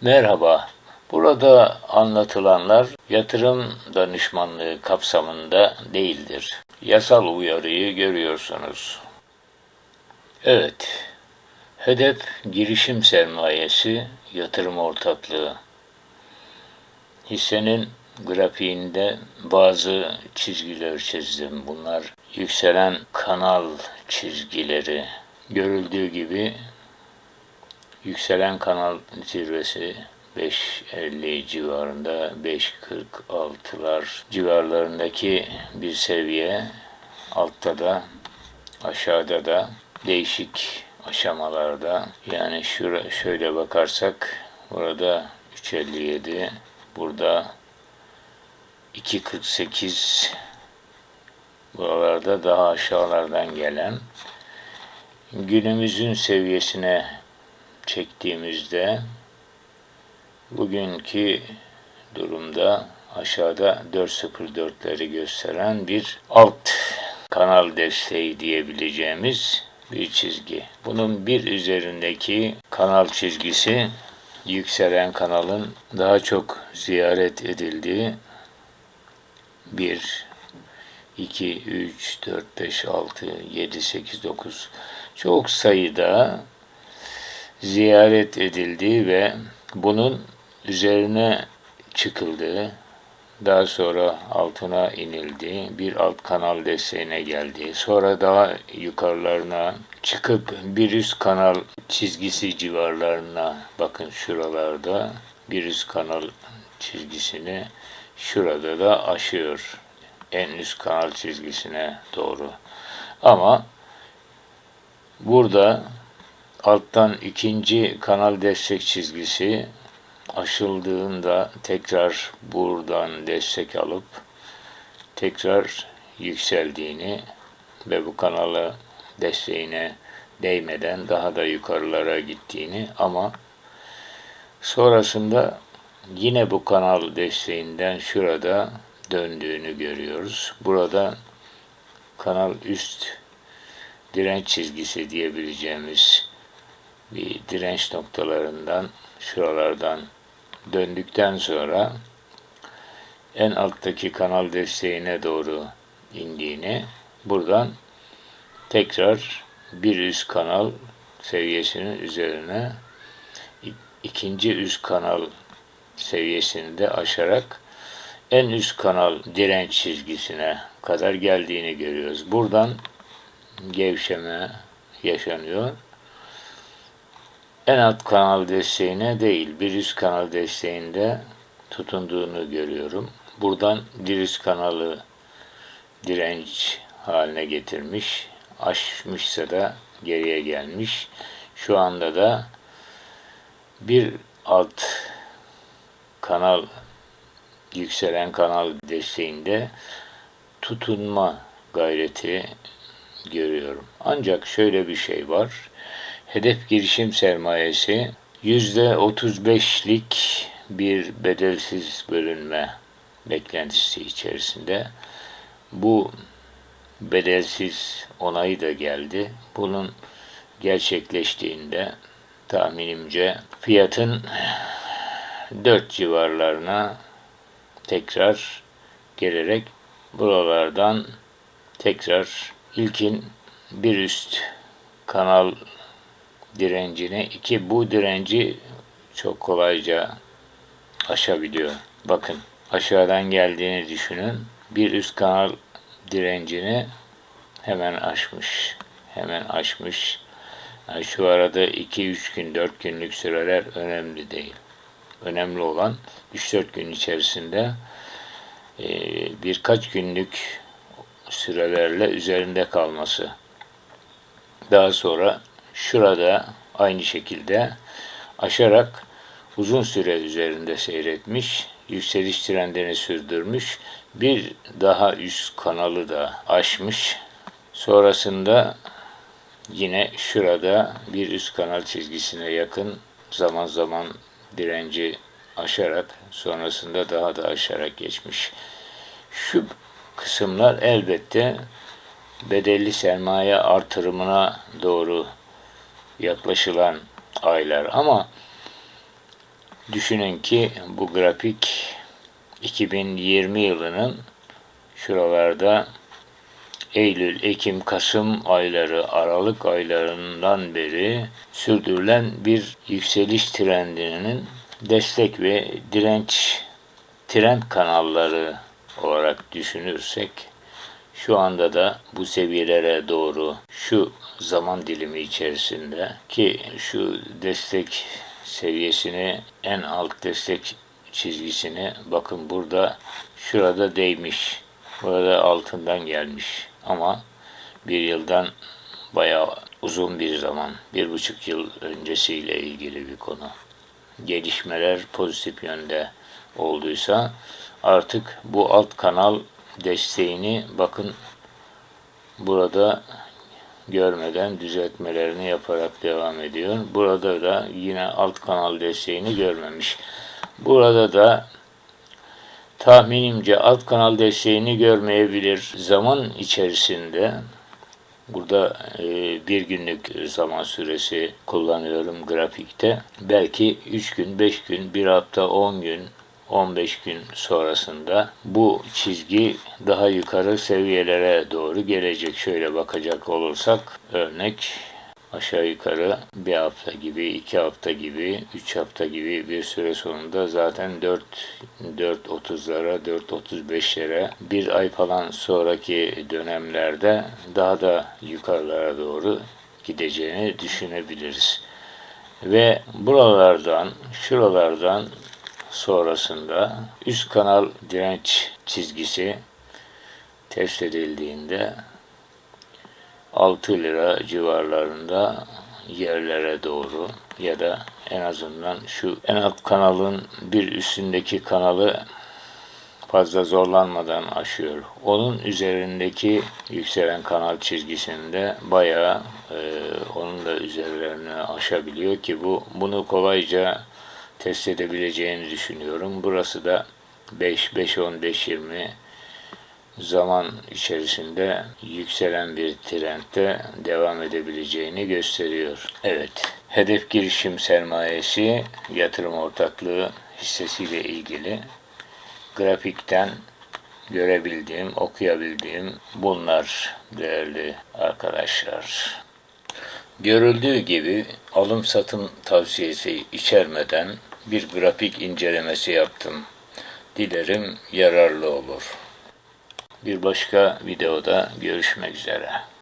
Merhaba. Burada anlatılanlar yatırım danışmanlığı kapsamında değildir. Yasal uyarıyı görüyorsunuz. Evet. Hedef girişim sermayesi yatırım ortaklığı. Hissenin grafiğinde bazı çizgiler çizdim. Bunlar yükselen kanal çizgileri. Görüldüğü gibi yükselen kanal zirvesi 5.50 civarında 5.46'lar civarlarındaki bir seviye. Altta da aşağıda da değişik aşamalarda. Yani şura, şöyle bakarsak burada 3.57 burada 2.48 buralarda daha aşağılardan gelen günümüzün seviyesine çektiğimizde bugünkü durumda aşağıda 4.04'leri gösteren bir alt kanal desteği diyebileceğimiz bir çizgi. Bunun bir üzerindeki kanal çizgisi yükselen kanalın daha çok ziyaret edildiği 1 2 3 4 5 6 7 8 9 çok sayıda ziyaret edildiği ve bunun üzerine çıkıldığı, daha sonra altına inildi, bir alt kanal desteğine geldi. Sonra daha yukarılarına çıkıp bir üst kanal çizgisi civarlarına bakın şuralarda bir üst kanal çizgisini şurada da aşıyor. En üst kanal çizgisine doğru. Ama burada alttan ikinci kanal destek çizgisi aşıldığında tekrar buradan destek alıp tekrar yükseldiğini ve bu kanalı desteğine değmeden daha da yukarılara gittiğini ama sonrasında yine bu kanal desteğinden şurada döndüğünü görüyoruz. Burada kanal üst direnç çizgisi diyebileceğimiz bir direnç noktalarından şuralardan döndükten sonra en alttaki kanal desteğine doğru indiğini buradan tekrar bir üst kanal seviyesinin üzerine ikinci üst kanal seviyesini de aşarak en üst kanal direnç çizgisine kadar geldiğini görüyoruz. Buradan gevşeme yaşanıyor en alt kanal desteğine değil bir üst kanal desteğinde tutunduğunu görüyorum. Buradan bir üst kanalı direnç haline getirmiş. Aşmışsa da geriye gelmiş. Şu anda da bir alt kanal yükselen kanal desteğinde tutunma gayreti görüyorum. Ancak şöyle bir şey var. Hedef girişim sermayesi %35'lik bir bedelsiz bölünme beklentisi içerisinde. Bu bedelsiz onayı da geldi. Bunun gerçekleştiğinde tahminimce fiyatın 4 civarlarına tekrar gelerek buralardan tekrar ilkin bir üst kanal direncini. iki bu direnci çok kolayca aşabiliyor. Bakın aşağıdan geldiğini düşünün. Bir üst kanal direncini hemen aşmış. Hemen aşmış. Yani şu arada 2-3 gün, 4 günlük süreler önemli değil. Önemli olan 3-4 gün içerisinde e, birkaç günlük sürelerle üzerinde kalması. Daha sonra şurada aynı şekilde aşarak uzun süre üzerinde seyretmiş, yükseliş trendini sürdürmüş, bir daha üst kanalı da aşmış. Sonrasında yine şurada bir üst kanal çizgisine yakın zaman zaman direnci aşarak sonrasında daha da aşarak geçmiş. Şu kısımlar elbette bedelli sermaye artırımına doğru yaklaşılan aylar. Ama Düşünün ki bu grafik 2020 yılının şuralarda Eylül, Ekim, Kasım ayları, Aralık aylarından beri sürdürülen bir yükseliş trendinin destek ve direnç trend kanalları olarak düşünürsek şu anda da bu seviyelere doğru şu zaman dilimi içerisinde ki şu destek seviyesini en alt destek çizgisini bakın burada şurada değmiş. Burada altından gelmiş. Ama bir yıldan bayağı uzun bir zaman, bir buçuk yıl öncesiyle ilgili bir konu. Gelişmeler pozitif yönde olduysa artık bu alt kanal desteğini bakın burada görmeden düzeltmelerini yaparak devam ediyor. Burada da yine alt kanal desteğini görmemiş. Burada da tahminimce alt kanal desteğini görmeyebilir. Zaman içerisinde burada e, bir günlük zaman süresi kullanıyorum grafikte. Belki 3 gün, 5 gün, 1 hafta, 10 gün, 15 gün sonrasında bu çizgi daha yukarı seviyelere doğru gelecek. Şöyle bakacak olursak örnek aşağı yukarı bir hafta gibi, iki hafta gibi, üç hafta gibi bir süre sonunda zaten 4 4.30'lara, 4.35'lere bir ay falan sonraki dönemlerde daha da yukarılara doğru gideceğini düşünebiliriz. Ve buralardan, şuralardan sonrasında üst kanal direnç çizgisi test edildiğinde 6 lira civarlarında yerlere doğru ya da en azından şu en alt kanalın bir üstündeki kanalı fazla zorlanmadan aşıyor. Onun üzerindeki yükselen kanal çizgisinde bayağı e, onun da üzerlerini aşabiliyor ki bu bunu kolayca test edebileceğini düşünüyorum. Burası da 5, 5, 10, 5, 20 zaman içerisinde yükselen bir trendde devam edebileceğini gösteriyor. Evet, hedef girişim sermayesi yatırım ortaklığı hissesiyle ilgili grafikten görebildiğim, okuyabildiğim bunlar değerli arkadaşlar. Görüldüğü gibi alım satım tavsiyesi içermeden bir grafik incelemesi yaptım. Dilerim yararlı olur. Bir başka videoda görüşmek üzere.